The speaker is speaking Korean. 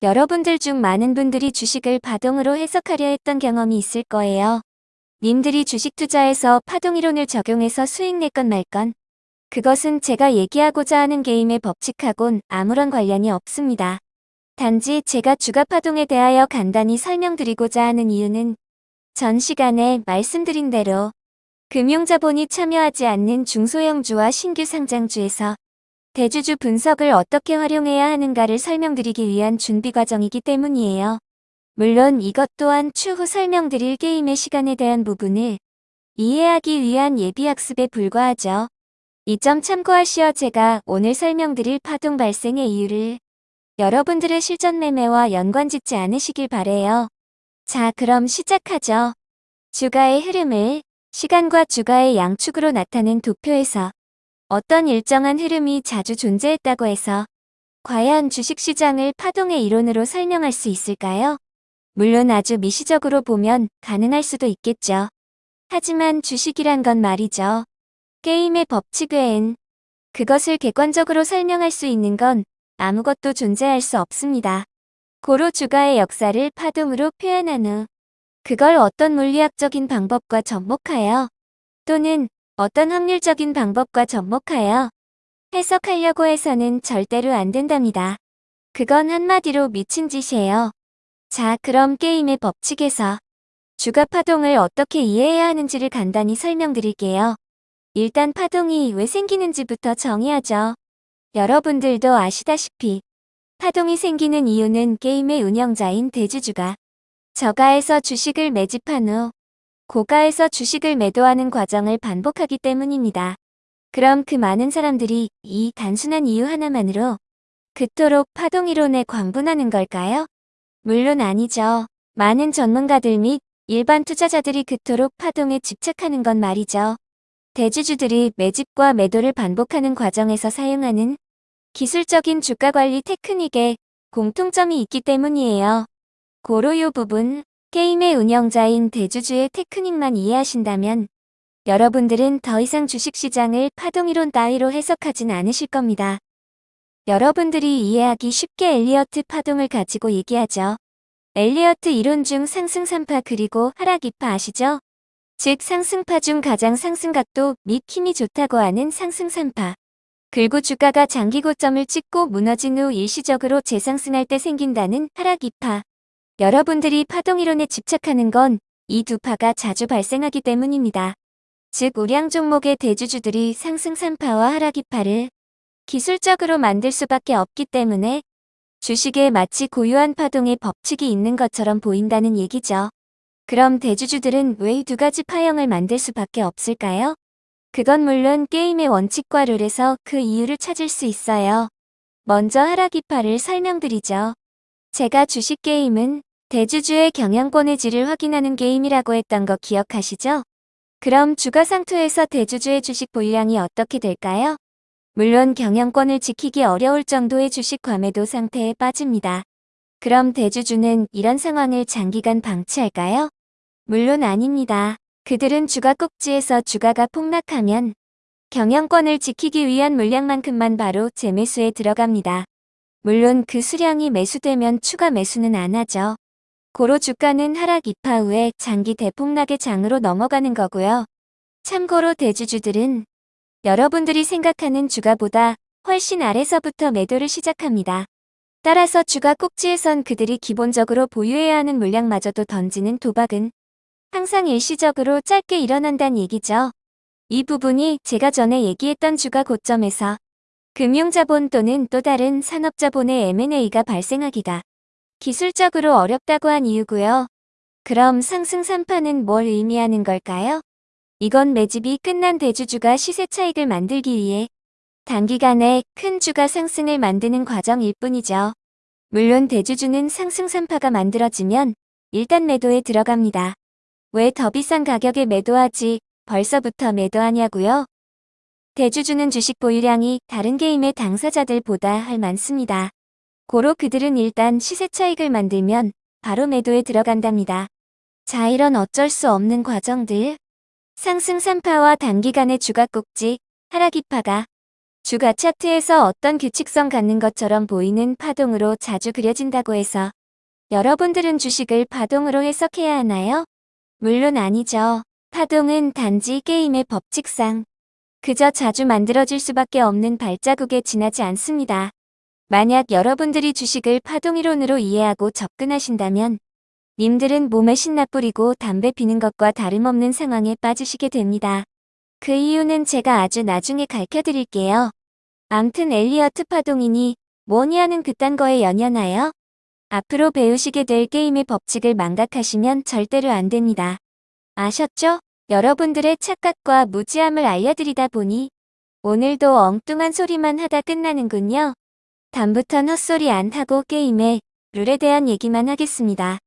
여러분들 중 많은 분들이 주식을 파동으로 해석하려 했던 경험이 있을 거예요. 님들이 주식 투자에서 파동이론을 적용해서 수익 냈건 말건 그것은 제가 얘기하고자 하는 게임의 법칙하곤 아무런 관련이 없습니다. 단지 제가 주가 파동에 대하여 간단히 설명드리고자 하는 이유는 전 시간에 말씀드린 대로 금융자본이 참여하지 않는 중소형주와 신규 상장주에서 대주주 분석을 어떻게 활용해야 하는가를 설명드리기 위한 준비 과정이기 때문이에요. 물론 이것 또한 추후 설명드릴 게임의 시간에 대한 부분을 이해하기 위한 예비학습에 불과하죠. 이 점 참고하시어 제가 오늘 설명드릴 파동 발생의 이유를 여러분들의 실전 매매와 연관 짓지 않으시길 바래요. 자 그럼 시작하죠. 주가의 흐름을 시간과 주가의 양축으로 나타낸 도표에서 어떤 일정한 흐름이 자주 존재했다고 해서 과연 주식시장을 파동의 이론으로 설명할 수 있을까요? 물론 아주 미시적으로 보면 가능할 수도 있겠죠. 하지만 주식이란 건 말이죠. 게임의 법칙 외엔 그것을 객관적으로 설명할 수 있는 건 아무것도 존재할 수 없습니다. 고로 주가의 역사를 파동으로 표현한 후 그걸 어떤 물리학적인 방법과 접목하여 또는 어떤 확률적인 방법과 접목하여 해석하려고 해서는 절대로 안 된답니다. 그건 한마디로 미친 짓이에요. 자 그럼 게임의 법칙에서 주가 파동을 어떻게 이해해야 하는지를 간단히 설명드릴게요. 일단 파동이 왜 생기는지부터 정의하죠. 여러분들도 아시다시피 파동이 생기는 이유는 게임의 운영자인 대주주가 저가에서 주식을 매집한 후 고가에서 주식을 매도하는 과정을 반복하기 때문입니다. 그럼 그 많은 사람들이 이 단순한 이유 하나만으로 그토록 파동이론에 광분하는 걸까요? 물론 아니죠. 많은 전문가들 및 일반 투자자들이 그토록 파동에 집착하는 건 말이죠. 대주주들이 매집과 매도를 반복하는 과정에서 사용하는 기술적인 주가관리 테크닉에 공통점이 있기 때문이에요. 고로 요 부분, 게임의 운영자인 대주주의 테크닉만 이해하신다면 여러분들은 더 이상 주식시장을 파동이론 따위로 해석하진 않으실 겁니다. 여러분들이 이해하기 쉽게 엘리어트 파동을 가지고 얘기하죠. 엘리어트 이론 중 상승 3파 그리고 하락 2파 아시죠? 즉 상승파 중 가장 상승각도 및 힘이 좋다고 하는 상승 3파. 그리고 주가가 장기 고점을 찍고 무너진 후 일시적으로 재상승할 때 생긴다는 하락 2파. 여러분들이 파동이론에 집착하는 건 이 두 파가 자주 발생하기 때문입니다. 즉 우량 종목의 대주주들이 상승 3파와 하락 2파를 기술적으로 만들 수밖에 없기 때문에 주식에 마치 고유한 파동의 법칙이 있는 것처럼 보인다는 얘기죠. 그럼 대주주들은 왜 두 가지 파형을 만들 수밖에 없을까요? 그건 물론 게임의 원칙과 룰에서 그 이유를 찾을 수 있어요. 먼저 하락 2파를 설명드리죠. 제가 주식 게임은 대주주의 경영권의 질을 확인하는 게임이라고 했던 거 기억하시죠? 그럼 주가 상투에서 대주주의 주식 보유량이 어떻게 될까요? 물론 경영권을 지키기 어려울 정도의 주식 과매도 상태에 빠집니다. 그럼 대주주는 이런 상황을 장기간 방치할까요? 물론 아닙니다. 그들은 주가 꼭지에서 주가가 폭락하면 경영권을 지키기 위한 물량만큼만 바로 재매수에 들어갑니다. 물론 그 수량이 매수되면 추가 매수는 안 하죠. 고로 주가는 하락 2파 후에 장기 대폭락의 장으로 넘어가는 거고요. 참고로 대주주들은 여러분들이 생각하는 주가보다 훨씬 아래서부터 매도를 시작합니다. 따라서 주가 꼭지에선 그들이 기본적으로 보유해야 하는 물량마저도 던지는 도박은 항상 일시적으로 짧게 일어난다는 얘기죠. 이 부분이 제가 전에 얘기했던 주가 고점에서 금융자본 또는 또 다른 산업자본의 M&A가 발생하기가 기술적으로 어렵다고 한 이유고요. 그럼 상승 3파는 뭘 의미하는 걸까요? 이건 매집이 끝난 대주주가 시세 차익을 만들기 위해 단기간에 큰 주가 상승을 만드는 과정일 뿐이죠. 물론 대주주는 상승 3파가 만들어지면 일단 매도에 들어갑니다. 왜 더 비싼 가격에 매도하지 벌써부터 매도하냐고요? 대주주는 주식 보유량이 다른 게임의 당사자들보다 할 많습니다. 고로 그들은 일단 시세 차익을 만들면 바로 매도에 들어간답니다. 자 이런 어쩔 수 없는 과정들 상승 3파와 단기간의 주가 꼭지 하락 2파가 주가 차트에서 어떤 규칙성 갖는 것처럼 보이는 파동으로 자주 그려진다고 해서 여러분들은 주식을 파동으로 해석해야 하나요? 물론 아니죠. 파동은 단지 게임의 법칙상 그저 자주 만들어질 수밖에 없는 발자국에 지나지 않습니다. 만약 여러분들이 주식을 파동이론으로 이해하고 접근하신다면 님들은 몸에 신나 뿌리고 담배 피는 것과 다름없는 상황에 빠지시게 됩니다. 그 이유는 제가 아주 나중에 가르쳐드릴게요. 암튼 엘리어트 파동이니 뭐니 하는 그딴 거에 연연하여 앞으로 배우시게 될 게임의 법칙을 망각하시면 절대로 안 됩니다. 아셨죠? 여러분들의 착각과 무지함을 알려드리다 보니 오늘도 엉뚱한 소리만 하다 끝나는군요. 다음부턴 헛소리 안 하고 게임의 룰에 대한 얘기만 하겠습니다.